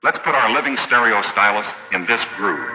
Let's put our living stereo stylus in this groove.